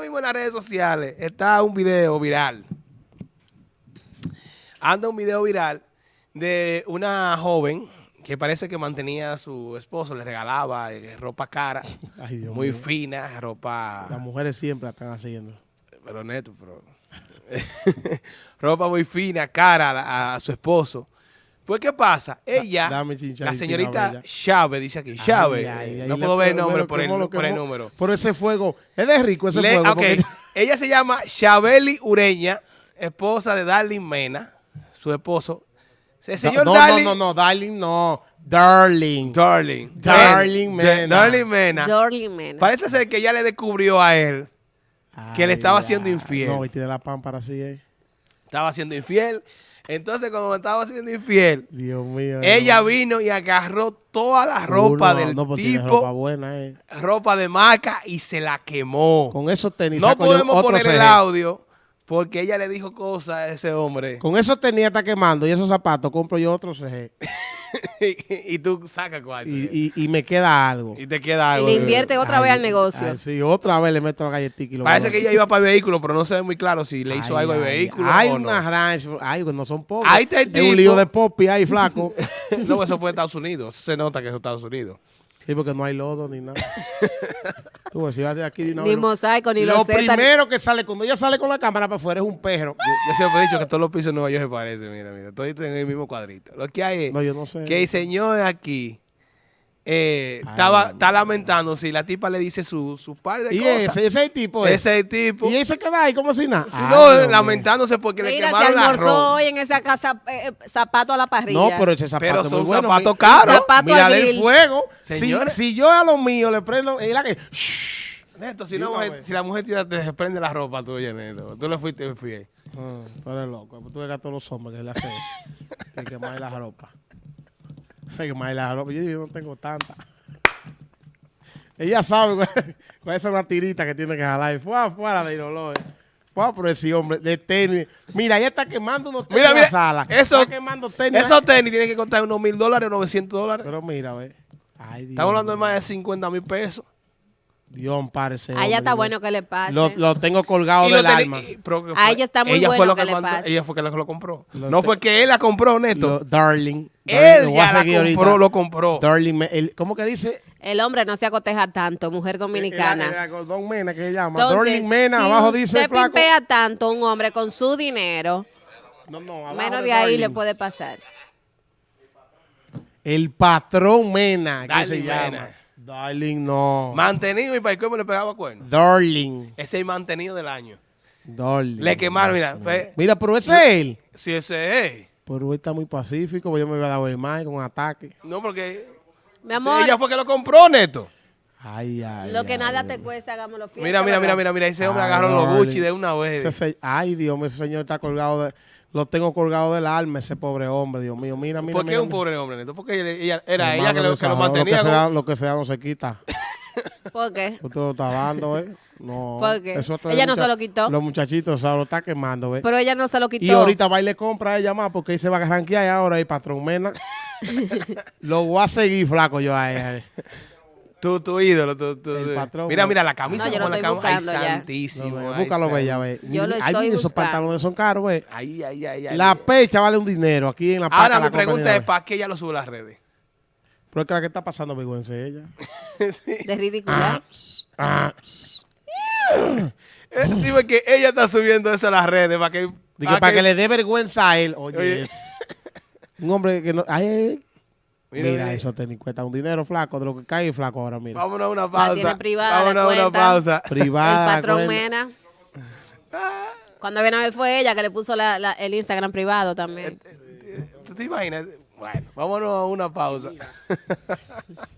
mismo en las redes sociales está un video viral. Anda un video viral de una joven que parece que mantenía a su esposo, le regalaba eh, ropa cara, Ay, Dios muy fina, ropa... Las mujeres siempre la están haciendo. Pero neto, pero... ropa muy fina, cara a su esposo. Pues, ¿qué pasa? Ella, dame la señorita. Chávez, dice aquí, Chávez, Ay, ay, ay, no puedo ver el nombre por el, número. Por ese fuego. Es de rico ese Le- fuego. ok, porque- Ella se llama Chabeli Ureña, esposa de Darling Mena, su esposo. El señor no, Darling, no, no, no, darling, no. Darling. Darling, Darling Mena. Mena. Darling Mena. Dorling Mena. Parece ser que ella le descubrió a él que le estaba Ay, haciendo infiel. No, y tiene la pámpara así, eh. estaba siendo infiel. Entonces, cuando estaba siendo infiel, Dios mío. ella no. vino y agarró toda la ropa Uno, del no, pues tipo, ropa buena, eh. ropa de marca, y se la quemó. Con esos tenis. no podemos poner el audio porque ella le dijo cosas a ese hombre. Con esos tenis está quemando y esos zapatos compro yo otro CG. y tú sacas cuarto. Y, y, y me queda algo. Y te queda Y algo. le de- invierte otra vez al negocio. Ay, sí, otra vez le meto la galletita y lo Parece que ella iba para el vehículo, pero no se ve muy claro si le hizo Ay, algo al vehículo Hay o no. una ranch. Ay, pues no son pobres. Es un lío de popi ahí, flaco. no, eso fue en Estados Unidos. Eso se nota que es Estados Unidos. sí, porque no hay lodo ni nada. Tú si vas de aquí no, Ni mosaico, ni Lo primero que sale, cuando ella sale con la cámara para afuera es un perro. Yo, yo siempre he dicho que todos los pisos de Nueva York se parecen. Mira, mira. Todos en el mismo cuadrito. Lo que hay es No, yo no sé. que el señor aquí eh, Ay, estaba, no, está lamentando si la tipa le dice su, su par de Y cosas. ese, ese es el tipo. es. Ese tipo. Y él se queda ahí como si nada. Si Ay, no, lamentándose porque le Mira, se quemaron la almorzó ropa. hoy en esa casa eh, eh, zapato a la parrilla. No, pero ese zapato Pero son muy bueno. zapatos Mi- caros. Zapato Mira al del fuego. Si, si yo a los míos le prendo, es la que. Neto, si, Dime una a mujer- si la mujer te desprende la ropa tuya, Neto, tú le fuiste fiel. Ah, tú eres loco. Tú ves a todos los hombres que le hacen eso. Que quemar la ropa. La ropa. Yo, yo no tengo tanta. Ella sabe cuál, cuál es una tirita que tiene que jalar. Fuera, fuera de dolor. Fuera por ese hombre de tenis. Mira, ella está quemando unos tenis Mira, en mira, la sala. eso- está quemando tenis. Esos tenis tienen que costar unos mil dólares, 900 dólares. Pero mira, ve. Ay, Dios. Estamos hablando de más de 50 mil pesos. Dios, ampare ese A ella está bueno que le pase. Lo, lo tengo colgado del alma. que A fue- ella está muy ella bueno fue lo que le mandó- pase. Ella fue que lo, compró. Lo no fue que él la compró, Neto. Lo- darling. él ya la ahorita. compró, lo compró. Darling, me- el- ¿cómo que dice? El hombre no se acoteja tanto, mujer El, dominicana. el Gordon Mena que se llama. Entonces, Darling Mena, si abajo dice usted flaco. pimpea tanto un hombre con su dinero, No, no, abajo menos de de ahí Darling. le puede pasar. El patrón Mena, que Darling se llama. Mena. Darling, no. Mantenido y para cómo le pegaba cuernos. Darling. Ese es el mantenido del año. Darling. Le quemaron, mira. fue- Mira, pero ese es él. si ese es. Pero él está muy pacífico, pues yo me voy a dar el mal con un ataque. No, porque Mi amor, ella fue que lo compró, Neto. Ay, ay. lo que ay, nada ay. te cuesta, hagámoslo fiesta. Mira, mira, mira, mira, mira. Ese hombre Ay, agarró los. Gucci de una vez. Ese ay, Dios mío, ese señor está colgado de. Lo tengo colgado del alma, ese pobre hombre, Dios mío. Mira, mira. ¿Por qué mira, un mira. pobre hombre, Neto? Porque ella, ella- era ella que lo, que lo desahogado, mantenía. Lo que, con- sea, lo que sea no se quita. ¿Por qué? Usted lo está dando, ¿eh? No. ¿Por qué? Eso Ella no se lo quitó. Los muchachitos, o sea, lo está quemando, ¿ves? Pero ella no se lo quitó. Y ahorita va y le compra a ella más porque ahí se va a arranquear ahora el patrón Mena. lo voy a seguir flaco yo a ella. Eh. Tu, tu ídolo. Tu, tu- El patrón, mira, mira la camisa No, yo lo la estoy cama. Ay, buscando ya. santísimo. No, ay, búscalo, bella, ve. Yo lo Ay, estoy esos buscando. pantalones son caros, ve. Ay, ay, ay, ay. La pecha vale un dinero aquí en la Ahora paca mi pregunta compañía. es, ¿para qué ella lo sube a las redes? Pero es que la que está pasando vergüenza es ella. De ridicular. Ah, Eh, sí, porque ella está subiendo eso a las redes para que... Digo, para que le dé vergüenza a él. Oye, Oye. es- un hombre que no... Ay, ay, ay. Mira, Mira, mira. eso te cuesta un dinero flaco, de lo que cae flaco ahora, mira. Vámonos a una pausa. tiene privada, Vámonos a una pausa. Privada. el patrón cuenta. Mena. Cuando viene a ver fue ella que le puso la- la- el Instagram privado también. ¿Tú te imaginas? Bueno, vámonos a una pausa.